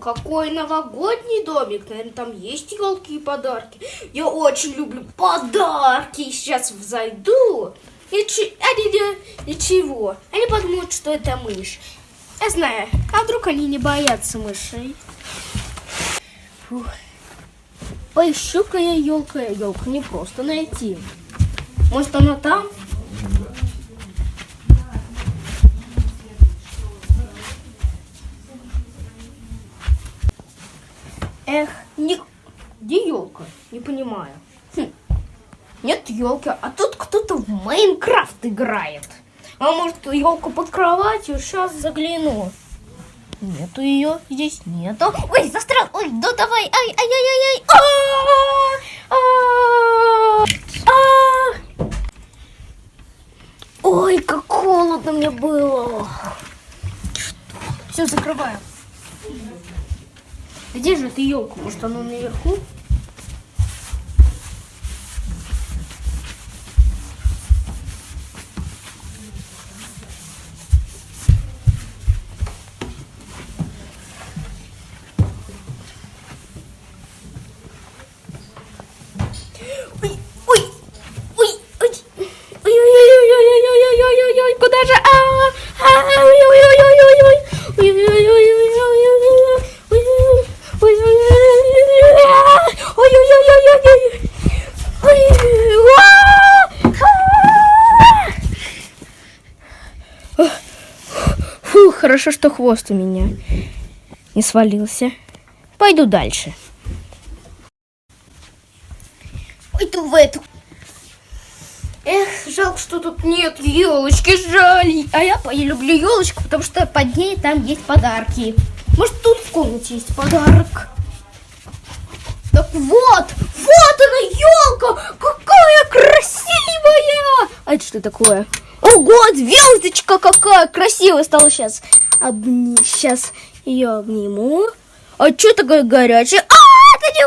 какой новогодний домик. Наверное, там есть елки и подарки. Я очень люблю подарки. Сейчас зайду. И чи- они не- ничего. Они подумают, что это мышь. Я знаю. А вдруг они не боятся мышей? Поищу-ка я елка. Елку не просто найти. Может, она там? Эх, не... где елка? Не понимаю. Хм. Нет елки, а тут кто-то в Майнкрафт играет. А может, елка под кроватью? Сейчас загляну. Нету ее, здесь нету. Ой, застрял. Ой, ну давай. Ай, ай, ай, ай, ай. А! Ой, как холодно мне было. Все, закрываю. Где же эта елка? Может, она наверху? Хорошо, что хвост у меня не свалился. Пойду дальше. Пойду в эту. Эх, жалко, что тут нет елочки, жаль. А я люблю елочку, потому что под ней там есть подарки. Может, тут в комнате есть подарок. Так вот, вот она елка, какая красивая! А это что такое? Ого, звездочка какая красивая стала сейчас. Обни... Сейчас ее обниму. А что такое горячее? А, это не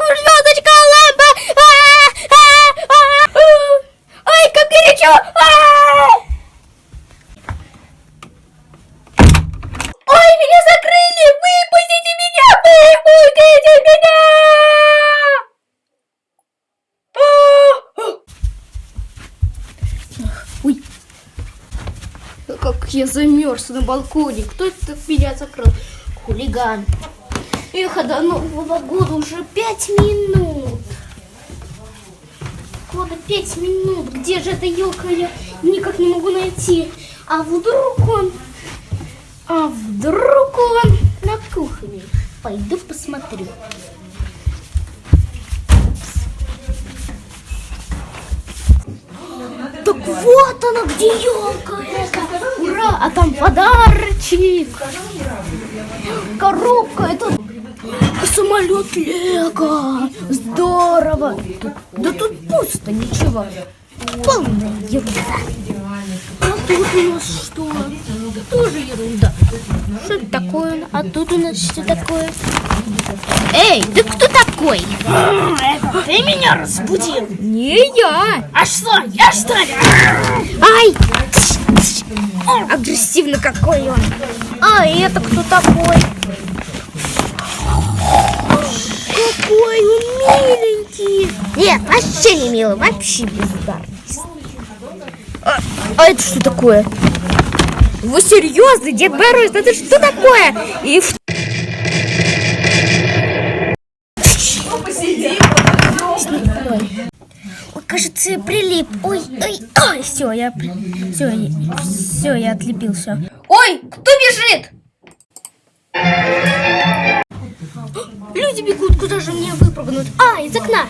Как я замерз на балконе. Кто это меня закрыл? Хулиган. Эх, а до Нового года уже пять минут. Года пять минут. Где же эта елка? Я никак не могу найти. А вдруг он... А вдруг он на кухне? Пойду посмотрю. Вот она, где елка. Ура, а там подарочек. Коробка, это самолет Лего. Здорово. Да тут пусто, ничего. Полная ерунда. А тут у нас что? Тоже ерунда. Что это такое? А тут у нас что такое? Эй, ты кто такой? Это ты меня разбудил? Не я. А что, я что ли? Ай! Агрессивно какой он. А это кто такой? Какой он миленький. Нет, вообще не милый, вообще бездарность. А, это что такое? Вы серьезно, Дед Мороз, это что такое? И в... Ой. Кажется, я прилип. Ой, ой, ой, все, я, все, все, я отлепил, все. Ой, кто бежит? Люди бегут, куда же мне выпрыгнуть? А, из окна.